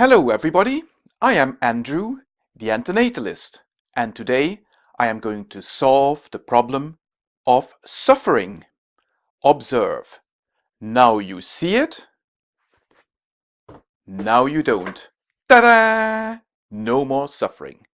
Hello everybody, I am Andrew, the antinatalist, and today I am going to solve the problem of suffering. Observe. Now you see it, now you don't. Ta-da! No more suffering.